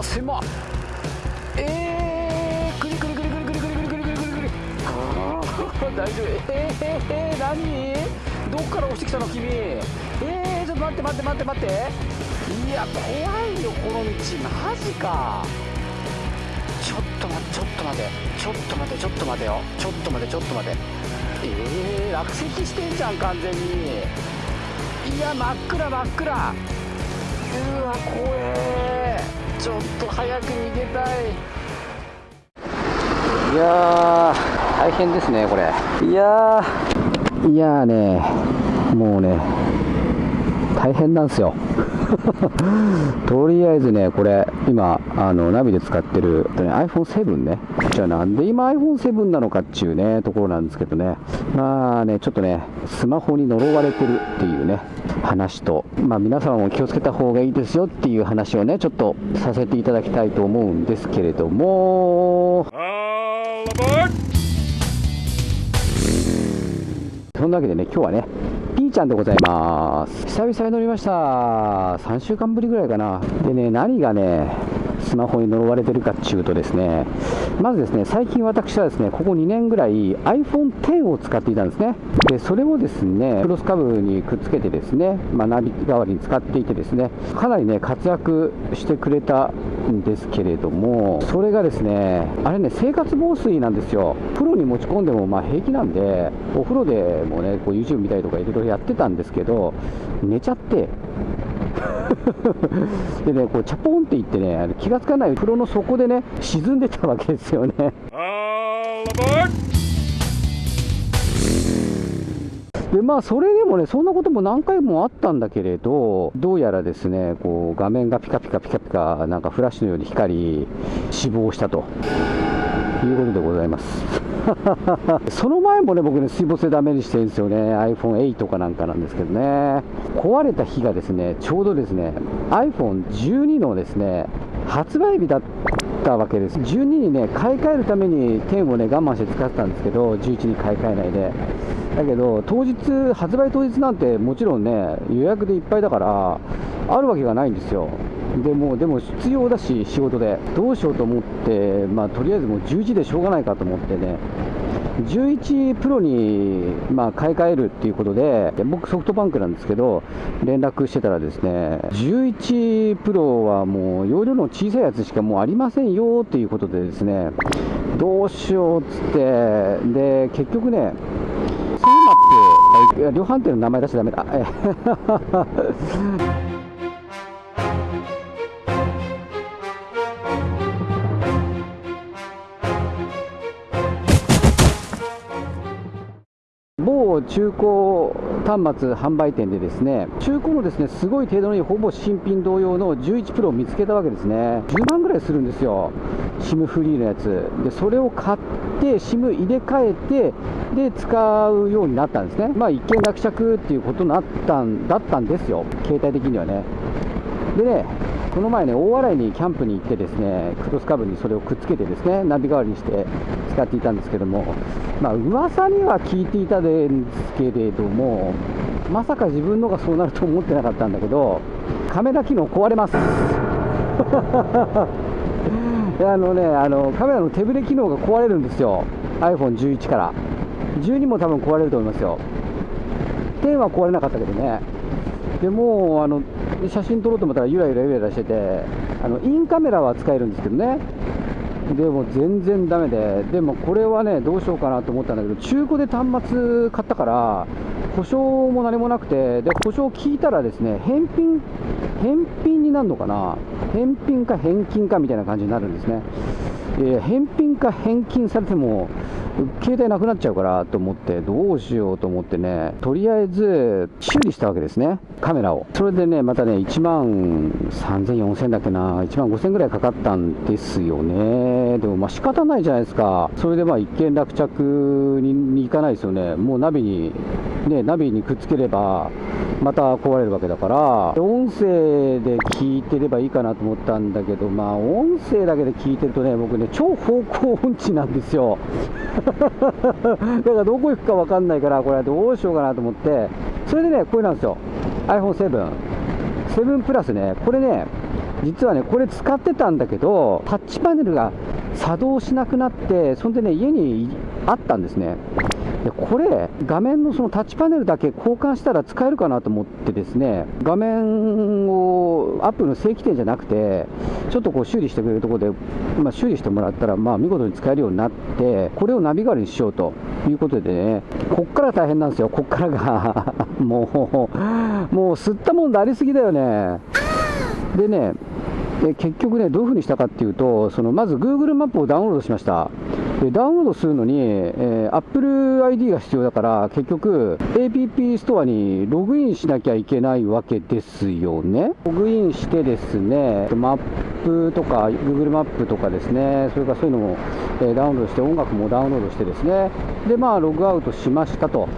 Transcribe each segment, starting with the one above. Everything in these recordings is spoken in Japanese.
わ狭っ。えー、くりくりくりくりくりくりくりくりくりくりくり大丈夫えー、えー、何どっから押してきたの君えー、ちょっと待って待って待って待っていや怖いよこの道マジかちょっと待ってちょっと待ってちょっと待ってちょっと待てよちょっと待てちょっと待てえー、落石してんじゃん完全にいや真っ暗真っ暗うわ怖えちょっと早く逃げたい。いやー大変ですねこれ。いやいやねもうね大変なんですよ。とりあえずね、これ、今、あのナビで使ってる、ね、iPhone7 ね、じゃあなんで今 iPhone7 なのかっていうね、ところなんですけどね、まあね、ちょっとね、スマホに呪われてるっていうね、話と、まあ皆様も気をつけた方がいいですよっていう話をね、ちょっとさせていただきたいと思うんですけれども、そんなわけでね、今日はね、ーちゃんでございます。久々に乗りました。3週間ぶりぐらいかな。でね、何がね、スマホに呪われてるかっていうとですね、まずですね、最近私はですね、ここ2年ぐらい iPhone X を使っていたんですね。で、それをですね、クロスカブにくっつけてですね、まあ、ナビ代わりに使っていてですね、かなりね、活躍してくれたんですけれども、それがですね、あれね、生活防水なんですよ。プロに持ち込んでもまあ平気なんで、お風呂でもね、こう YouTube 見たりとかいろいろやってたんですけど、寝ちゃって、でね、こうチャポンっていってね、気がつかない風呂の底でね、沈んでたわけですよね。でまあ、それでもね、そんなことも何回もあったんだけれど、どうやらですね、こう画面がピカピカピカピカ、なんかフラッシュのように光り、死亡したということでございます。その前もね、僕ね、水没でダメにしてるんですよね、iPhone8 とかなんかなんですけどね、壊れた日がですね、ちょうどですね、iPhone12 のですね、発売日だったわけです。12にね、買い替えるために10をね、我慢して使ってたんですけど、11に買い替えないで。だけど、当日、発売当日なんてもちろんね、予約でいっぱいだから、あるわけがないんですよ。でもでも必要だし、仕事で、どうしようと思って、まあ、とりあえずもう11でしょうがないかと思ってね、11プロに、まあ、買い替えるっていうことで、僕、ソフトバンクなんですけど、連絡してたらですね、11プロはもう容量の小さいやつしかもうありませんよっていうことでですね、どうしようっつって、で、結局ね、ソーマって、量販店の名前出しちゃだめだ。中古端末販売店でですね中古のですねすごい程度のいいほぼ新品同様の11プロを見つけたわけですね。10万ぐらいするんですよ。SIM フリーのやつ。でそれを買って SIM 入れ替えてで使うようになったんですね。まあ一見落着っていうことになったんだったんですよ。携帯的にはね。でねこの前ね、大洗にキャンプに行ってですね、クロスカブにそれをくっつけてですね、ナビ代わりにして使っていたんですけども、まあ、噂には聞いていたんですけれども、まさか自分のがそうなると思ってなかったんだけど、カメラ機能壊れます。あのね、あのカメラの手ぶれ機能が壊れるんですよ、iPhone11 から。12も多分壊れると思いますよ。10は壊れなかったけどね。でもあの写真撮ろうと思ったらゆらゆらゆらゆらしててあのインカメラは使えるんですけどね。でも全然だめで。でもこれはねどうしようかなと思ったんだけど中古で端末買ったから保証も何もなくてで保証聞いたらですね返品返品になるのかな？返品か返金かみたいな感じになるんですね、えー、返品か返金されても携帯なくなっちゃうからと思って、どうしようと思ってね、とりあえず修理したわけですね、カメラを。それでね、またね、1万3000、4000だっけな、1万5000ぐらいかかったんですよね。でもまあ仕方ないじゃないですか。それでまあ一件落着にに行かないですよね。もうナビに、ね、ナビにくっつければ、また壊れるわけだから、音声で聞いてればいいかなと思ったんだけど、まあ音声だけで聞いてるとね、僕ね、超方向音痴なんですよ。だからどこ行くか分かんないから、これどうしようかなと思って、それでね、これなんですよ、iPhone7、7プラスね、これね、実はねこれ使ってたんだけどタッチパネルが作動しなくなってそんでね家にあったんですね。でこれ画面のそのタッチパネルだけ交換したら使えるかなと思ってですね画面をアップの正規店じゃなくてちょっとこう修理してくれるところで、まあ、修理してもらったらまあ見事に使えるようになってこれをナビ代わりにしようということでねこっから大変なんですよこっからが もうもう吸ったもんでありすぎだよねでねで結局ね、どういうふうにしたかっていうと、そのまず Google マップをダウンロードしました。ダウンロードするのに、えー、Apple ID が必要だから、結局、APP ストアにログインしなきゃいけないわけですよね。ログインしてですね、マップとか、Google マップとかですね、それからそういうのも、えー、ダウンロードして、音楽もダウンロードしてですね、で、まあ、ログアウトしましたと。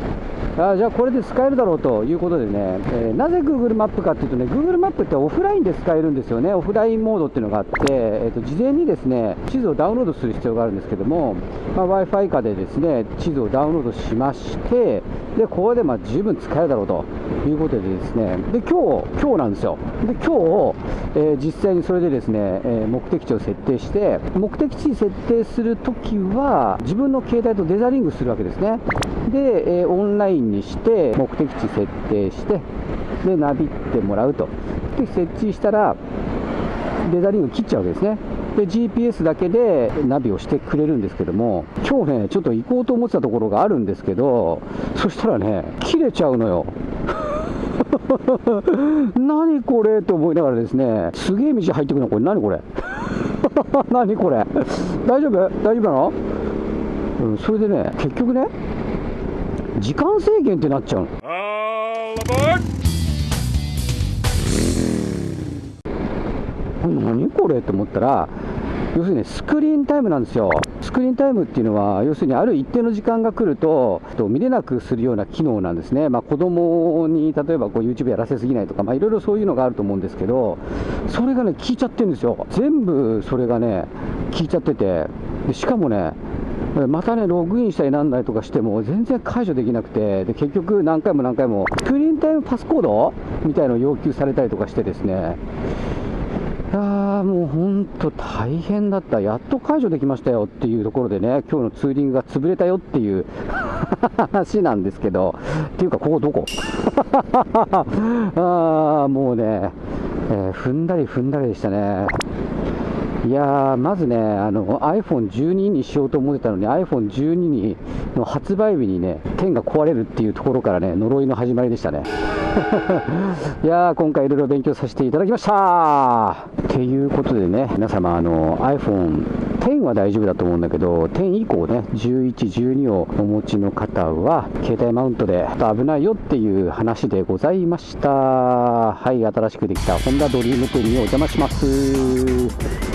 あじゃあこれで使えるだろうということでね、えー、なぜ Google マップかっていうとね、Google マップってオフラインで使えるんですよね、オフラインモードっていうのがあって、えー、と事前にですね地図をダウンロードする必要があるんですけども、まあ、Wi-Fi 下でですね地図をダウンロードしまして、でここでま十分使えるだろうということでですね、で今日今日なんですよ、で今日、えー、実際にそれでですね、え目的地を設定して、目的地設定するときは、自分の携帯とデザリングするわけですね。で、えオンラインにして目的地設定してでナビってもらうと。で設置したらデザリング切っちゃうわけですね。で GPS だけでナビをしてくれるんですけども今日ねちょっと行こうと思ってたところがあるんですけどそしたらね切れちゃうのよ。何これと思いながらですねすげえ道入ってくるの。これ何これ？何これ？大丈夫？大丈夫なの、うん、それでね結局ね時間制限ってなっちゃうの。何これと思ったら要するにスクリーンタイムなんですよ。スクリーンタイムっていうのは要するにある一定の時間が来ると見れなくするような機能なんですね、まあ、子供に例えばこう YouTube やらせすぎないとか、まあ、いろいろそういうのがあると思うんですけどそれがね効いちゃってるんですよ。全部それがね効いちゃってて。でしかもねまたね、ログインしたりなんないとかしても、全然解除できなくて、で結局、何回も何回も、スクリーンタイムパスコードみたいのを要求されたりとかしてですね、いやーもう本当大変だった、やっと解除できましたよっていうところでね、今日のツーリングが潰れたよっていう 話なんですけど、っていうか、ここどこ？あーもうね、えー、踏んだり踏んだりでしたね。いやー、まずね、iPhone12 にしようと思ってたのに、iPhone12 にの発売日にね、剣が壊れるっていうところからね、呪いの始まりでしたね。いやー、今回いろいろ勉強させていただきましたっていうことでね、皆様、あの iPhone 10は大丈夫だと思うんだけど、10以降ね、11、12をお持ちの方は、携帯マウントで危ないよっていう話でございました。はい、新しくできたホンダドリーム10にお邪魔します。